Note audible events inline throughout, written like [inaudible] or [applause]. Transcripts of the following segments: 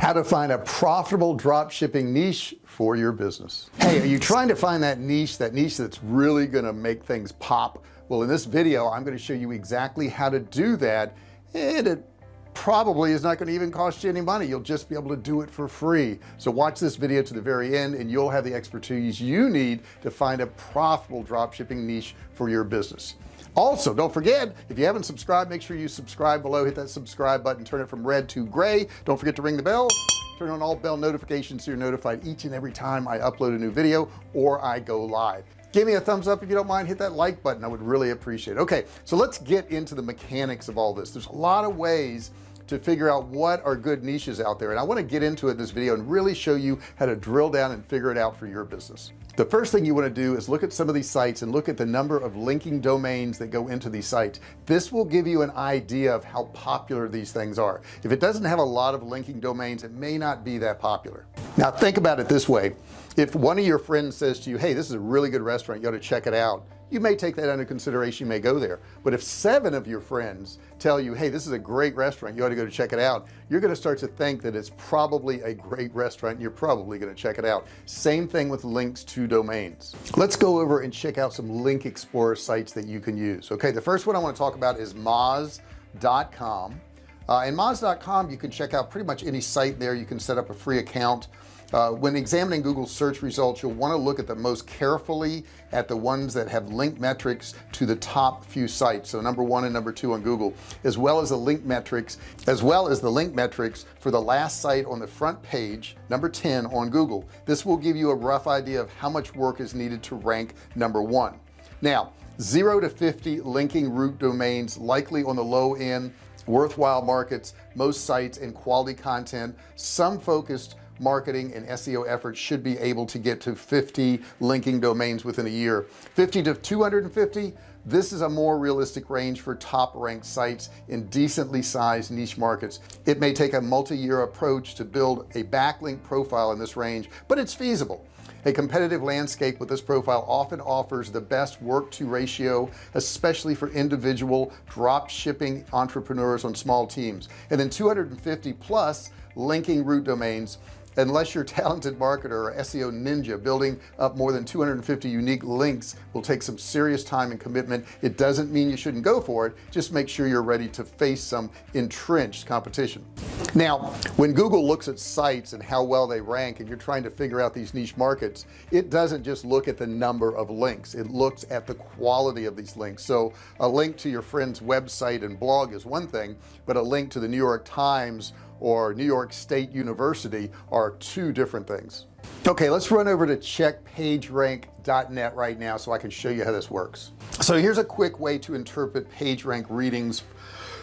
how to find a profitable drop shipping niche for your business. Hey are you trying to find that niche that niche that's really gonna make things pop? Well in this video I'm going to show you exactly how to do that and it probably is not going to even cost you any money. You'll just be able to do it for free. So watch this video to the very end and you'll have the expertise you need to find a profitable drop shipping niche for your business also don't forget if you haven't subscribed make sure you subscribe below. Hit that subscribe button. Turn it from red to gray. Don't forget to ring the bell. Turn on all bell notifications so you're notified each and every time I upload a new video or I go live. Give me a thumbs up if you don't mind. Hit that like button. I would really appreciate it. Okay so let's get into the mechanics of all this. There's a lot of ways to figure out what are good niches out there. And I want to get into it in this video and really show you how to drill down and figure it out for your business. The first thing you want to do is look at some of these sites and look at the number of linking domains that go into these sites. This will give you an idea of how popular these things are. If it doesn't have a lot of linking domains it may not be that popular. Now think about it this way. If one of your friends says to you hey this is a really good restaurant you ought to check it out you may take that under consideration you may go there. But if seven of your friends tell you hey this is a great restaurant you ought to go to check it out you're going to start to think that it's probably a great restaurant and you're probably going to check it out. Same thing with links to domains. Let's go over and check out some link explorer sites that you can use. Okay the first one I want to talk about is moz.com uh, and moz.com you can check out pretty much any site there. You can set up a free account uh, when examining Google search results you'll want to look at the most carefully at the ones that have link metrics to the top few sites so number one and number two on Google as well as the link metrics as well as the link metrics for the last site on the front page number 10 on Google. This will give you a rough idea of how much work is needed to rank number one. Now 0 to 50 linking root domains likely on the low end worthwhile markets most sites and quality content some focused marketing and SEO efforts should be able to get to 50 linking domains within a year. 50 to 250 this is a more realistic range for top ranked sites in decently sized niche markets. It may take a multi-year approach to build a backlink profile in this range but it's feasible. A competitive landscape with this profile often offers the best work to ratio especially for individual drop shipping entrepreneurs on small teams. And then 250 plus linking root domains unless you're a talented marketer or SEO ninja building up more than 250 unique links will take some serious time and commitment. It doesn't mean you shouldn't go for it. Just make sure you're ready to face some entrenched competition. Now when Google looks at sites and how well they rank and you're trying to figure out these niche markets it doesn't just look at the number of links. It looks at the quality of these links. So a link to your friend's website and blog is one thing but a link to the New York Times or New York State University are two different things. Okay let's run over to checkpagerank.net right now so I can show you how this works. So here's a quick way to interpret PageRank readings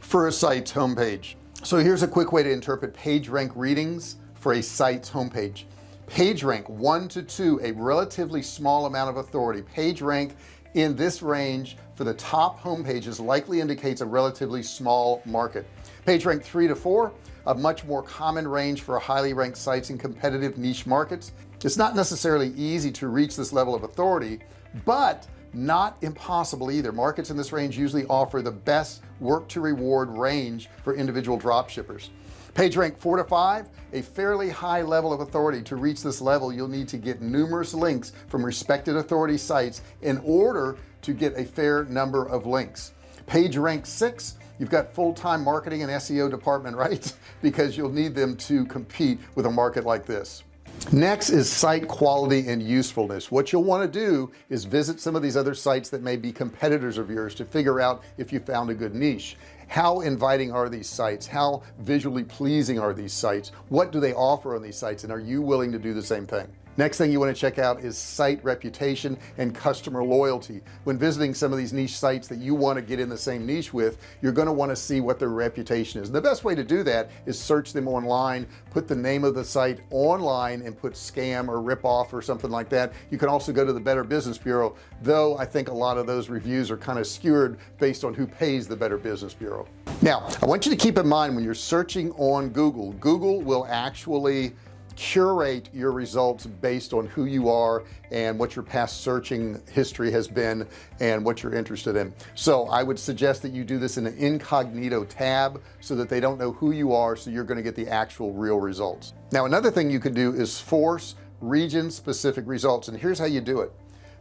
for a site's homepage. So here's a quick way to interpret PageRank readings for a site's homepage. PageRank 1 to 2 a relatively small amount of authority. PageRank in this range for the top home pages likely indicates a relatively small market. PageRank 3 to 4 a much more common range for highly ranked sites in competitive niche markets. It's not necessarily easy to reach this level of authority but not impossible either. Markets in this range usually offer the best work to reward range for individual drop shippers. Page rank four to five a fairly high level of authority. To reach this level you'll need to get numerous links from respected authority sites in order to get a fair number of links. Page rank six you've got full-time marketing and SEO department right? [laughs] Because you'll need them to compete with a market like this. Next is site quality and usefulness. What you'll want to do is visit some of these other sites that may be competitors of yours to figure out if you found a good niche. How inviting are these sites? How visually pleasing are these sites? What do they offer on these sites? And are you willing to do the same thing next thing you want to check out is site reputation and customer loyalty. When visiting some of these niche sites that you want to get in the same niche with you're going to want to see what their reputation is. And the best way to do that is search them online put the name of the site online and put scam or rip off or something like that. You can also go to the Better Business Bureau though I think a lot of those reviews are kind of skewed based on who pays the Better Business Bureau. Now I want you to keep in mind when you're searching on Google Google will actually curate your results based on who you are and what your past searching history has been and what you're interested in. So I would suggest that you do this in an incognito tab so that they don't know who you are so you're going to get the actual real results. Now another thing you can do is force region specific results and here's how you do it.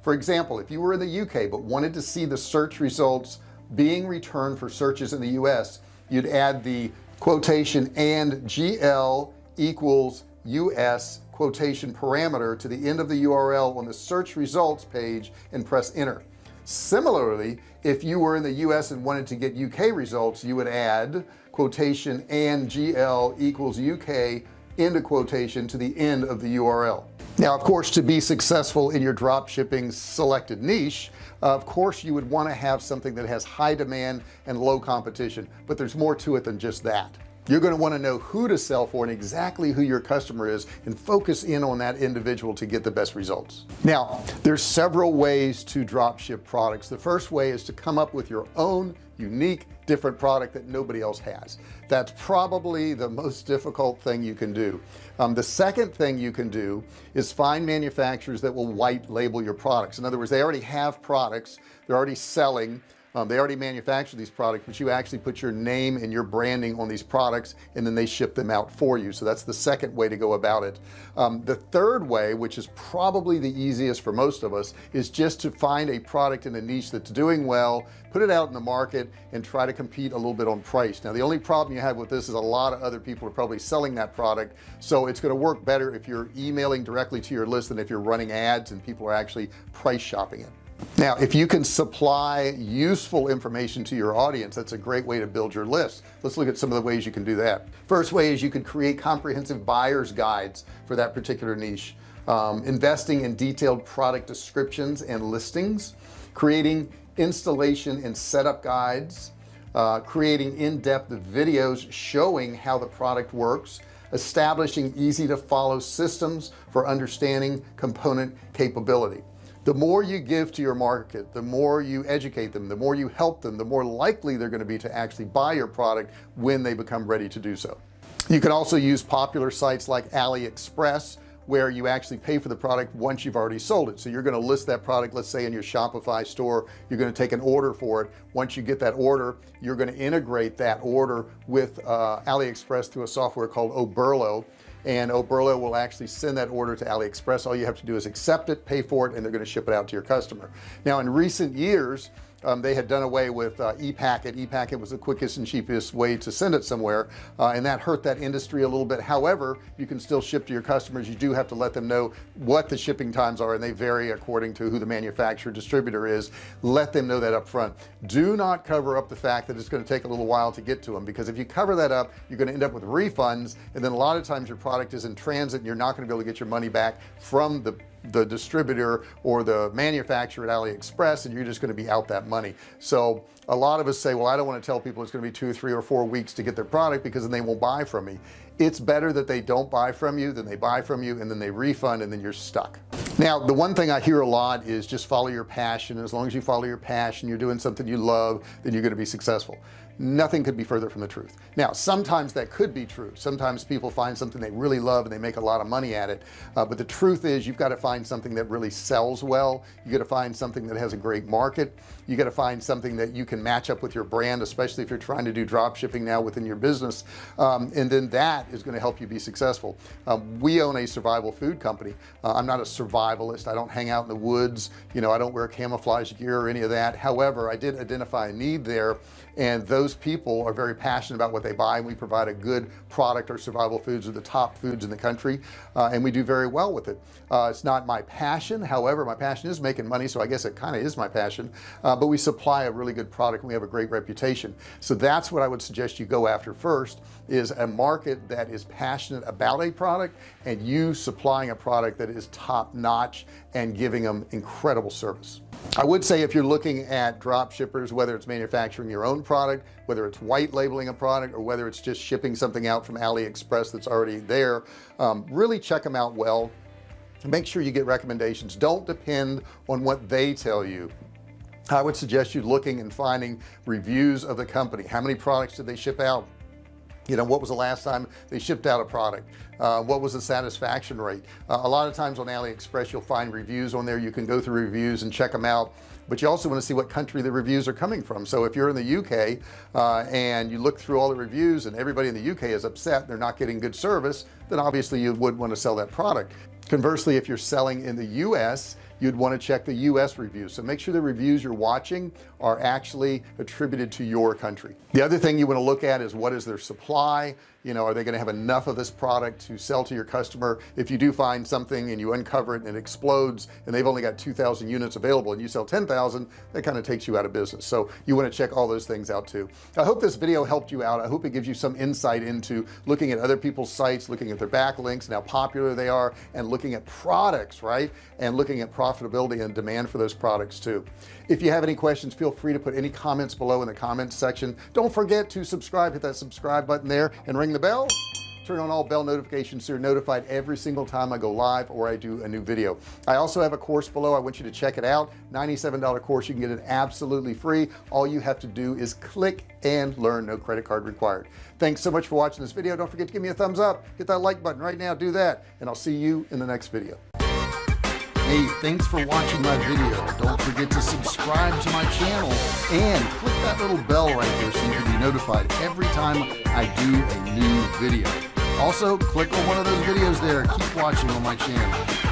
For example if you were in the UK but wanted to see the search results being returned for searches in the US you'd add the quotation and GL equals US quotation parameter to the end of the URL on the search results page and press enter. Similarly if you were in the US and wanted to get UK results you would add quotation and GL equals UK into quotation to the end of the URL now of course to be successful in your drop shipping selected niche uh, of course you would want to have something that has high demand and low competition but there's more to it than just that you're going to want to know who to sell for and exactly who your customer is and focus in on that individual to get the best results. Now there's several ways to drop ship products. The first way is to come up with your own unique different product that nobody else has. That's probably the most difficult thing you can do. Um, the second thing you can do is find manufacturers that will white label your products. In other words they already have products they're already selling um, they already manufacture these products but you actually put your name and your branding on these products and then they ship them out for you. So that's the second way to go about it. Um, the third way which is probably the easiest for most of us is just to find a product in a niche that's doing well put it out in the market and try to compete a little bit on price. Now the only problem you have with this is a lot of other people are probably selling that product so it's going to work better if you're emailing directly to your list than if you're running ads and people are actually price shopping it now if you can supply useful information to your audience that's a great way to build your list. Let's look at some of the ways you can do that. First way is you could create comprehensive buyers guides for that particular niche. Um, investing in detailed product descriptions and listings. Creating installation and setup guides. Uh, creating in-depth videos showing how the product works. Establishing easy to follow systems for understanding component capability the more you give to your market the more you educate them the more you help them the more likely they're going to be to actually buy your product when they become ready to do so. You can also use popular sites like AliExpress where you actually pay for the product once you've already sold it. So you're going to list that product let's say in your Shopify store. You're going to take an order for it. Once you get that order you're going to integrate that order with uh, AliExpress through a software called Oberlo. And Oberlo will actually send that order to AliExpress. All you have to do is accept it pay for it and they're going to ship it out to your customer. Now in recent years um, they had done away with uh, e-packet. E-packet was the quickest and cheapest way to send it somewhere uh, and that hurt that industry a little bit. However you can still ship to your customers. You do have to let them know what the shipping times are and they vary according to who the manufacturer distributor is. Let them know that up front do not cover up the fact that it's going to take a little while to get to them because if you cover that up you're going to end up with refunds and then a lot of times your product is in transit and you're not going to be able to get your money back from the the distributor or the manufacturer at AliExpress and you're just going to be out that money. So a lot of us say well I don't want to tell people it's going to be two three or four weeks to get their product because then they won't buy from me. It's better that they don't buy from you than they buy from you and then they refund and then you're stuck. Now the one thing I hear a lot is just follow your passion as long as you follow your passion you're doing something you love then you're going to be successful nothing could be further from the truth. Now sometimes that could be true. Sometimes people find something they really love and they make a lot of money at it. Uh, but the truth is you've got to find something that really sells well. You got to find something that has a great market. You got to find something that you can match up with your brand especially if you're trying to do drop shipping now within your business. Um, and then that is going to help you be successful. Um, we own a survival food company. Uh, I'm not a survivalist. I don't hang out in the woods. You know I don't wear camouflage gear or any of that. However I did identify a need there and those people are very passionate about what they buy and we provide a good product our survival foods are the top foods in the country uh, and we do very well with it. Uh, it's not my passion. However my passion is making money so I guess it kind of is my passion. Uh, but we supply a really good product and we have a great reputation. So that's what I would suggest you go after first is a market that is passionate about a product and you supplying a product that is top-notch and giving them incredible service I would say if you're looking at drop shippers whether it's manufacturing your own product whether it's white labeling a product or whether it's just shipping something out from AliExpress that's already there um, really check them out well. Make sure you get recommendations. Don't depend on what they tell you. I would suggest you looking and finding reviews of the company. How many products did they ship out you know what was the last time they shipped out a product? Uh, what was the satisfaction rate? Uh, a lot of times on AliExpress you'll find reviews on there. You can go through reviews and check them out but you also want to see what country the reviews are coming from. So if you're in the UK uh, and you look through all the reviews and everybody in the UK is upset they're not getting good service then obviously you would want to sell that product. Conversely if you're selling in the US you'd want to check the US reviews. So make sure the reviews you're watching are actually attributed to your country. The other thing you want to look at is what is their supply you know are they going to have enough of this product to sell to your customer? If you do find something and you uncover it and it explodes and they've only got 2,000 units available and you sell 10,000 that kind of takes you out of business. So you want to check all those things out too. I hope this video helped you out. I hope it gives you some insight into looking at other people's sites looking at their backlinks and how popular they are and looking at products right? And looking at profitability and demand for those products too. If you have any questions feel free to put any comments below in the comments section. Don't forget to subscribe hit that subscribe button there and ring the bell turn on all bell notifications so you're notified every single time I go live or I do a new video. I also have a course below. I want you to check it out. $97 course you can get it absolutely free. All you have to do is click and learn. No credit card required. Thanks so much for watching this video. Don't forget to give me a thumbs up. Hit that like button right now. Do that and I'll see you in the next video. Hey, thanks for watching my video. Don't forget to subscribe to my channel and click that little bell right there so you can be notified every time I do a new video. Also, click on one of those videos there. Keep watching on my channel.